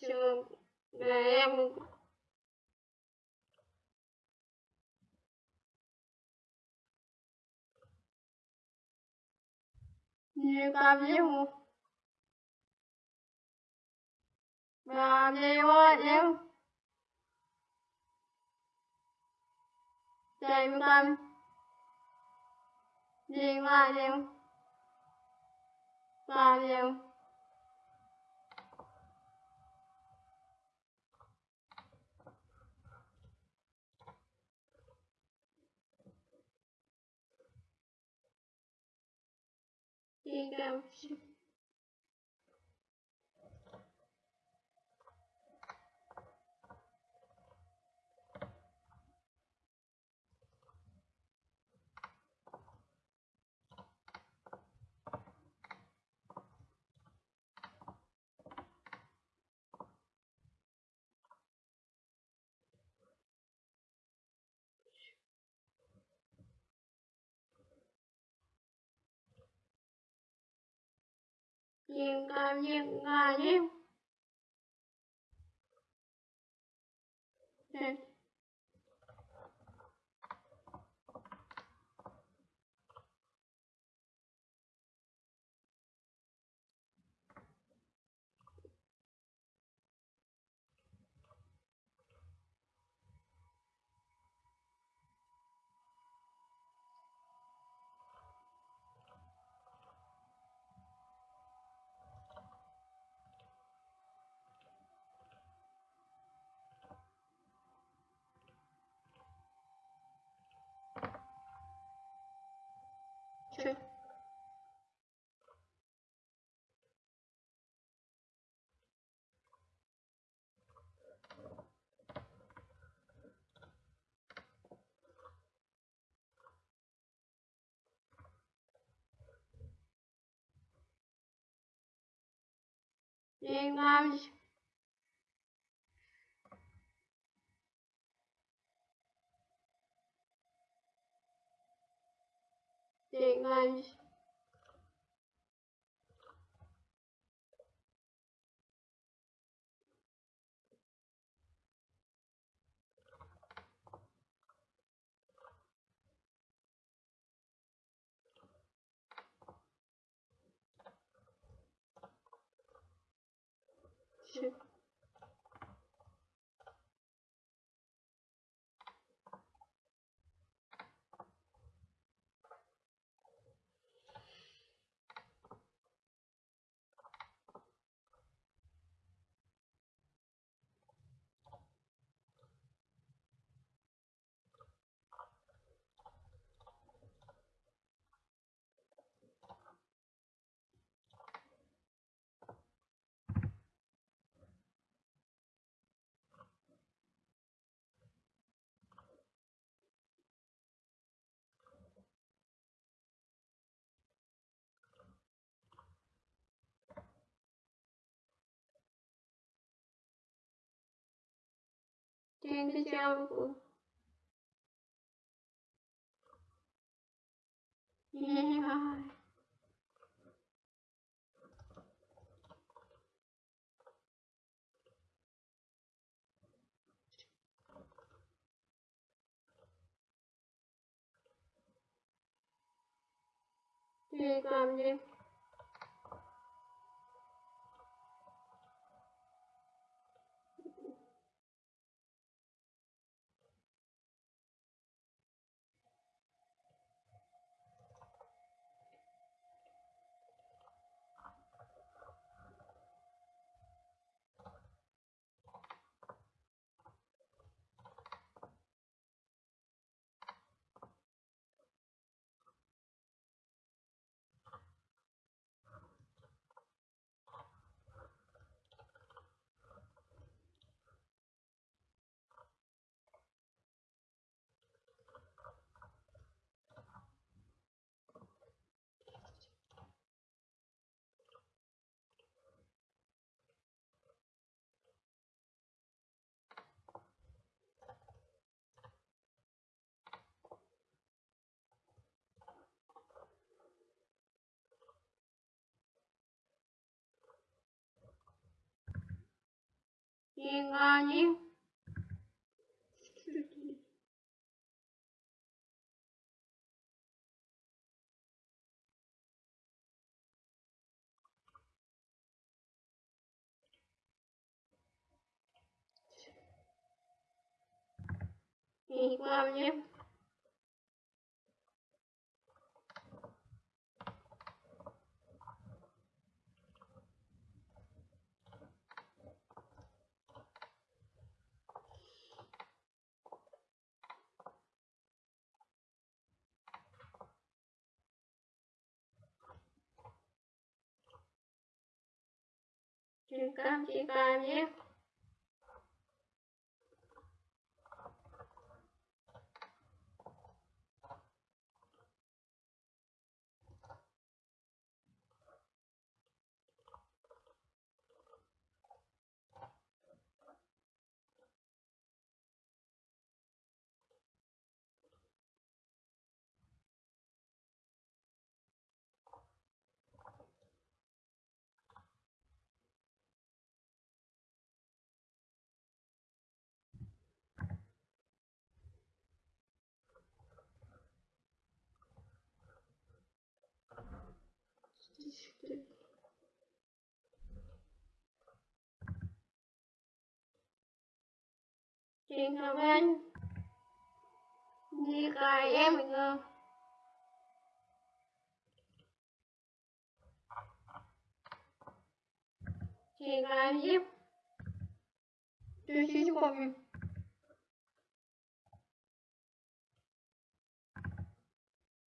trường là em như cam yêu và yêu yêu chạy cam đi qua yêu 应该不是。Nhìn à, nhìn à, nhìn. em nome Trên cái trang của Yeah. Thì cầm đi 시간이 이거는 깜찍깜찍 Truyền thông anh. Đi cài em bình chị Truyền cài giúp Truyền xíu của mình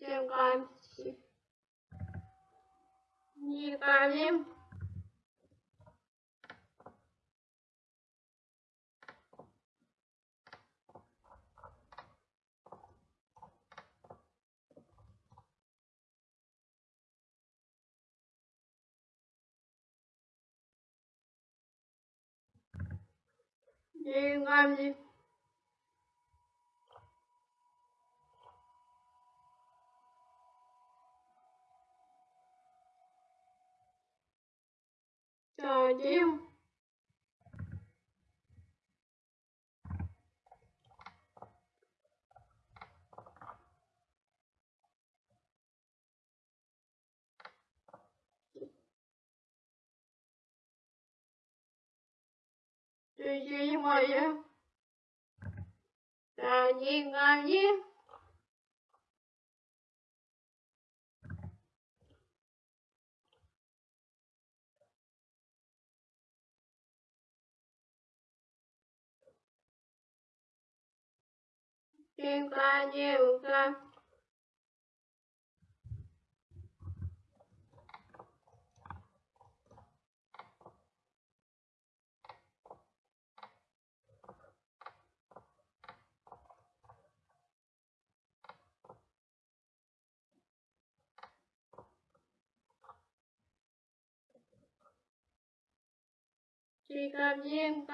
Truyền cài đi cài em. 까지 ей мое. Гони, гони. Тихо, девка. приготовим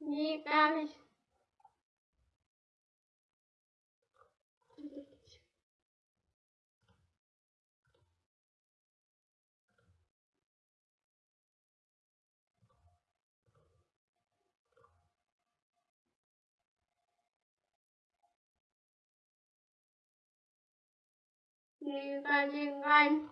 Nee, gar nicht. Lieben Englein.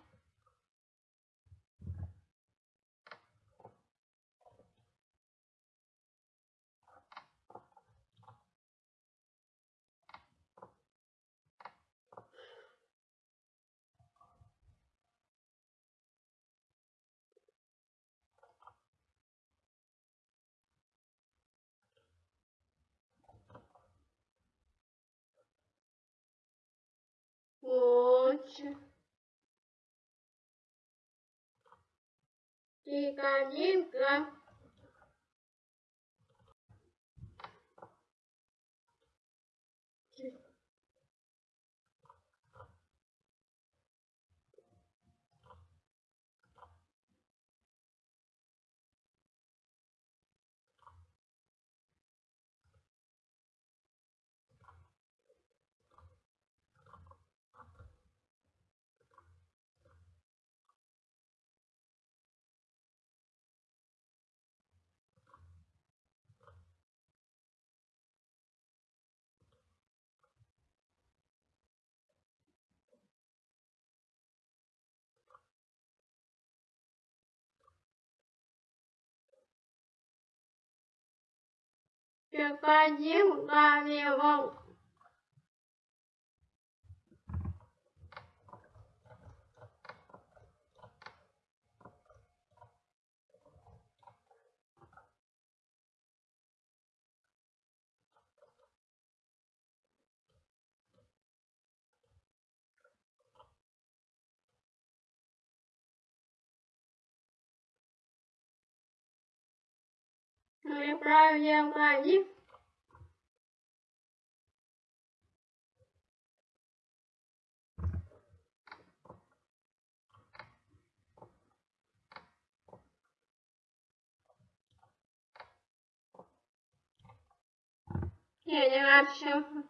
네 господин Вавилон. Неправильно один. Я не вообще.